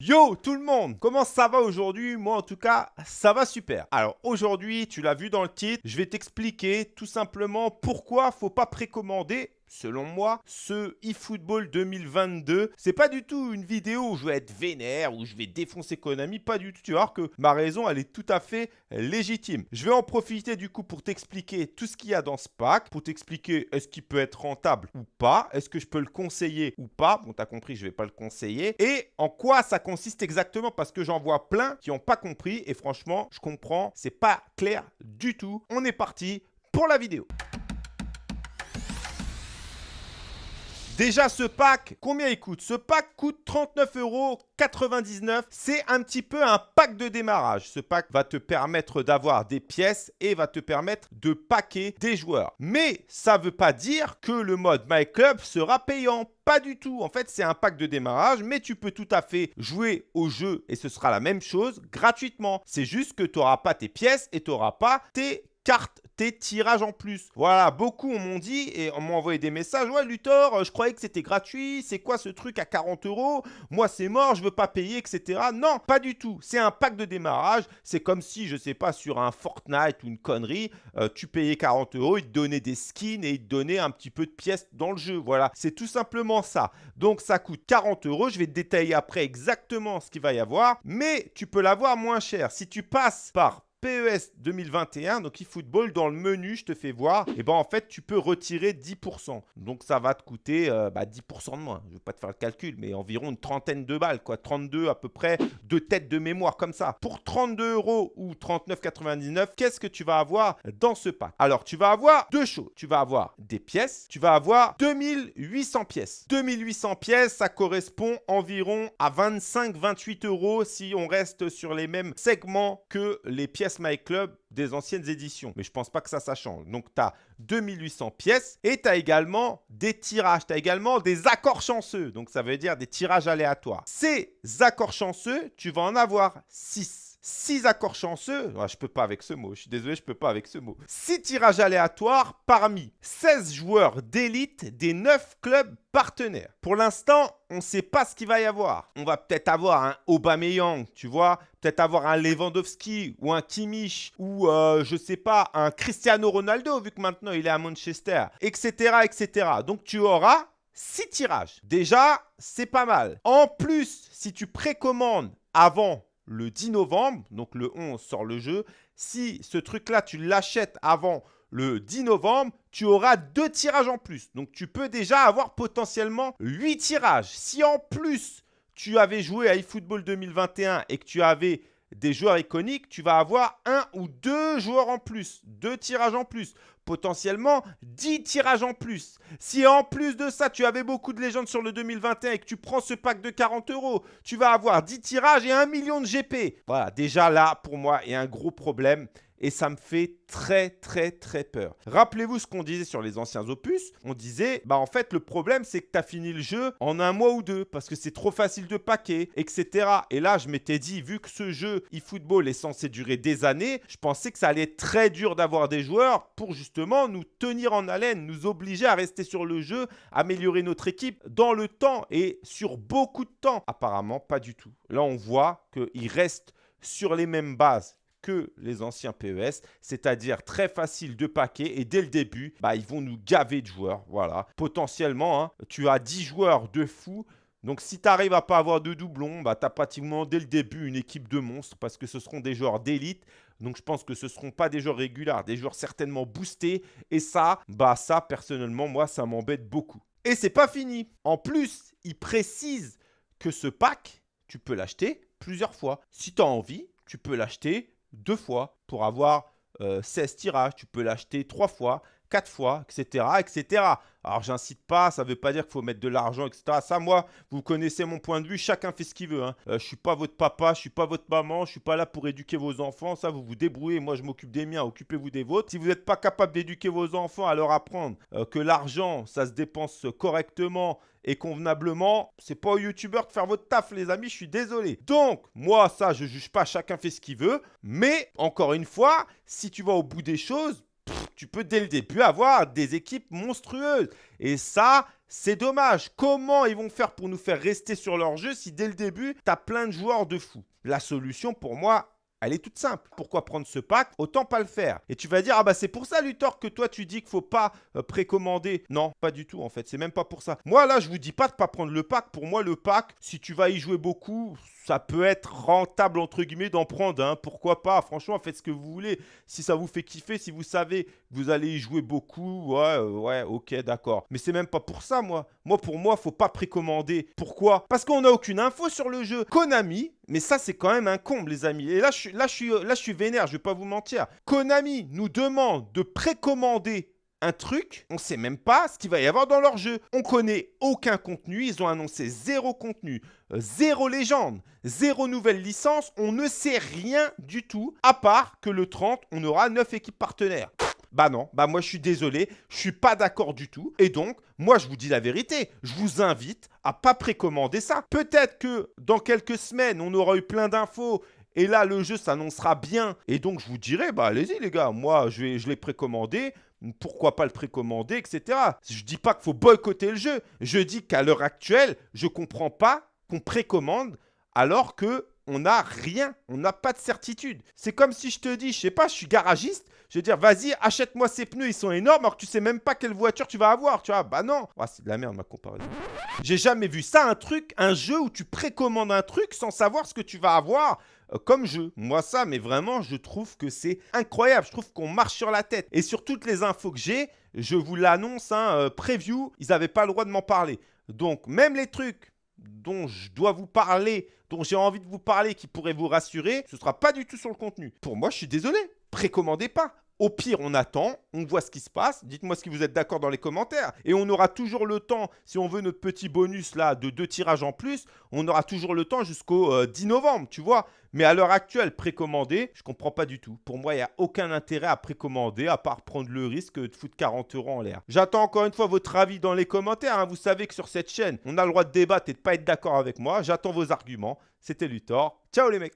Yo tout le monde, comment ça va aujourd'hui? Moi en tout cas, ça va super. Alors aujourd'hui, tu l'as vu dans le titre, je vais t'expliquer tout simplement pourquoi faut pas précommander selon moi, ce eFootball 2022. C'est pas du tout une vidéo où je vais être vénère, où je vais défoncer Konami, pas du tout. Tu vas voir que ma raison, elle est tout à fait légitime. Je vais en profiter du coup pour t'expliquer tout ce qu'il y a dans ce pack, pour t'expliquer est-ce qu'il peut être rentable ou pas, est-ce que je peux le conseiller ou pas. Bon, t'as compris, je vais pas le conseiller. Et en quoi ça consiste exactement, parce que j'en vois plein qui n'ont pas compris. Et franchement, je comprends, c'est pas clair du tout. On est parti pour la vidéo. Déjà, ce pack, combien il coûte? Ce pack coûte 39,99 euros. C'est un petit peu un pack de démarrage. Ce pack va te permettre d'avoir des pièces et va te permettre de packer des joueurs. Mais ça ne veut pas dire que le mode My Club sera payant. Pas du tout. En fait, c'est un pack de démarrage, mais tu peux tout à fait jouer au jeu et ce sera la même chose gratuitement. C'est juste que tu n'auras pas tes pièces et tu n'auras pas tes cartes tes tirages en plus. Voilà, beaucoup m'ont dit et m'ont envoyé des messages. Ouais, Luthor, euh, je croyais que c'était gratuit. C'est quoi ce truc à 40 euros? Moi, c'est mort, je veux pas payer, etc. Non, pas du tout. C'est un pack de démarrage. C'est comme si, je sais pas, sur un Fortnite ou une connerie, euh, tu payais 40 euros, ils te donnaient des skins et ils te donnaient un petit peu de pièces dans le jeu. Voilà, c'est tout simplement ça. Donc, ça coûte 40 euros. Je vais te détailler après exactement ce qu'il va y avoir. Mais tu peux l'avoir moins cher. Si tu passes par PES 2021, donc eFootball, dans le menu, je te fais voir, et ben en fait, tu peux retirer 10%. Donc ça va te coûter euh, bah, 10% de moins. Je ne vais pas te faire le calcul, mais environ une trentaine de balles, quoi. 32 à peu près, de têtes de mémoire comme ça. Pour 32 euros ou 39,99, qu'est-ce que tu vas avoir dans ce pack? Alors, tu vas avoir deux choses. Tu vas avoir des pièces, tu vas avoir 2800 pièces. 2800 pièces, ça correspond environ à 25-28 euros si on reste sur les mêmes segments que les pièces My Club des anciennes éditions. Mais je pense pas que ça, ça change. Donc, tu as 2800 pièces et tu as également des tirages. Tu as également des accords chanceux. Donc, ça veut dire des tirages aléatoires. Ces accords chanceux, tu vas en avoir 6. 6 accords chanceux, Je ah, je peux pas avec ce mot, je suis désolé, je peux pas avec ce mot. 6 tirages aléatoires parmi 16 joueurs d'élite des 9 clubs partenaires. Pour l'instant, on ne sait pas ce qu'il va y avoir. On va peut-être avoir un Aubameyang, tu vois, peut-être avoir un Lewandowski ou un Kimmich ou euh, je sais pas, un Cristiano Ronaldo vu que maintenant il est à Manchester, etc., etc. Donc tu auras 6 tirages. Déjà, c'est pas mal. En plus, si tu précommandes avant le 10 novembre, donc le 11 sort le jeu. Si ce truc-là, tu l'achètes avant le 10 novembre, tu auras deux tirages en plus. Donc tu peux déjà avoir potentiellement 8 tirages. Si en plus tu avais joué à eFootball 2021 et que tu avais des joueurs iconiques, tu vas avoir un ou deux joueurs en plus, deux tirages en plus, potentiellement 10 tirages en plus. Si en plus de ça, tu avais beaucoup de légendes sur le 2021 et que tu prends ce pack de 40 euros, tu vas avoir 10 tirages et 1 million de GP. Voilà, déjà là, pour moi, il y a un gros problème et ça me fait très très très peur. Rappelez-vous ce qu'on disait sur les anciens opus. On disait, bah en fait le problème c'est que tu as fini le jeu en un mois ou deux parce que c'est trop facile de paquer, etc. Et là je m'étais dit, vu que ce jeu eFootball est censé durer des années, je pensais que ça allait être très dur d'avoir des joueurs pour justement nous tenir en haleine, nous obliger à rester sur le jeu, améliorer notre équipe dans le temps et sur beaucoup de temps. Apparemment pas du tout. Là on voit qu'il reste sur les mêmes bases les anciens PES, c'est-à-dire très facile de paquer et dès le début, bah, ils vont nous gaver de joueurs. Voilà. Potentiellement, hein, tu as 10 joueurs de fou. Donc si tu arrives à pas avoir de doublons, bah, tu as pratiquement dès le début une équipe de monstres parce que ce seront des joueurs d'élite. Donc je pense que ce ne seront pas des joueurs réguliers, des joueurs certainement boostés. Et ça, bah ça personnellement, moi, ça m'embête beaucoup. Et c'est pas fini. En plus, il précise que ce pack, tu peux l'acheter plusieurs fois. Si tu as envie, tu peux l'acheter deux fois pour avoir 16 euh, tirages. Tu peux l'acheter trois fois, quatre fois, etc. etc. Alors, j'incite pas, ça ne veut pas dire qu'il faut mettre de l'argent, etc. Ça, moi, vous connaissez mon point de vue, chacun fait ce qu'il veut. Hein. Euh, je suis pas votre papa, je suis pas votre maman, je suis pas là pour éduquer vos enfants. Ça, vous vous débrouillez, moi, je m'occupe des miens, occupez-vous des vôtres. Si vous n'êtes pas capable d'éduquer vos enfants, à leur apprendre euh, que l'argent, ça se dépense correctement et convenablement, c'est pas au youtubeur de faire votre taf, les amis, je suis désolé. Donc, moi, ça, je juge pas, chacun fait ce qu'il veut. Mais, encore une fois, si tu vas au bout des choses, tu peux dès le début avoir des équipes monstrueuses. Et ça, c'est dommage. Comment ils vont faire pour nous faire rester sur leur jeu si dès le début, tu as plein de joueurs de fou? La solution pour moi, elle est toute simple. Pourquoi prendre ce pack Autant pas le faire. Et tu vas dire, ah bah c'est pour ça Luthor que toi tu dis qu'il faut pas euh, précommander. Non, pas du tout en fait. C'est même pas pour ça. Moi là, je vous dis pas de pas prendre le pack. Pour moi, le pack, si tu vas y jouer beaucoup, ça peut être rentable entre guillemets d'en prendre. Pourquoi pas? Franchement, faites ce que vous voulez. Si ça vous fait kiffer, si vous savez que vous allez y jouer beaucoup, ouais, euh, ouais, ok, d'accord. Mais c'est même pas pour ça, moi. Moi, pour moi, faut pas précommander. Pourquoi? Parce qu'on n'a aucune info sur le jeu. Konami, mais ça, c'est quand même un comble, les amis. Et là, je là, je suis, là, je suis vais pas vous mentir. Konami nous demande de précommander un truc, on sait même pas ce qu'il va y avoir dans leur jeu. On connaît aucun contenu, ils ont annoncé zéro contenu, euh, zéro légende, zéro nouvelle licence, on ne sait rien du tout, à part que le 30, on aura 9 équipes partenaires. Bah non, bah moi je suis désolé, je suis pas d'accord du tout. Et donc, moi je vous dis la vérité, je vous invite à pas précommander ça. Peut-être que dans quelques semaines, on aura eu plein d'infos et là, le jeu s'annoncera bien. Et donc, je vous dirai, bah allez-y les gars, moi je, je l'ai précommandé pourquoi pas le précommander, etc. Je dis pas qu'il faut boycotter le jeu. Je dis qu'à l'heure actuelle, je comprends pas qu'on précommande alors que on n'a rien, on n'a pas de certitude. C'est comme si je te dis, je sais pas, je suis garagiste, je vais dire, vas-y, achète-moi ces pneus, ils sont énormes, alors que tu sais même pas quelle voiture tu vas avoir, tu vois. Bah non, ah, c'est de la merde ma comparaison. J'ai jamais vu ça, un truc, un jeu où tu précommandes un truc sans savoir ce que tu vas avoir. Euh, comme jeu. Moi, ça, mais vraiment, je trouve que c'est incroyable. Je trouve qu'on marche sur la tête. Et sur toutes les infos que j'ai, je vous l'annonce, hein, euh, preview, ils n'avaient pas le droit de m'en parler. Donc, même les trucs dont je dois vous parler, dont j'ai envie de vous parler, qui pourraient vous rassurer, ce ne sera pas du tout sur le contenu. Pour moi, je suis désolé. Précommandez pas. Au pire, on attend, on voit ce qui se passe. Dites-moi si vous êtes d'accord dans les commentaires. Et on aura toujours le temps, si on veut notre petit bonus là de deux tirages en plus, on aura toujours le temps jusqu'au 10 euh, novembre, tu vois. Mais à l'heure actuelle, précommander, je comprends pas du tout. Pour moi, il n'y a aucun intérêt à précommander, à part prendre le risque de foutre 40 euros en l'air. J'attends encore une fois votre avis dans les commentaires. Hein. Vous savez que sur cette chaîne, on a le droit de débattre et de pas être d'accord avec moi. J'attends vos arguments. C'était Luthor. Ciao les mecs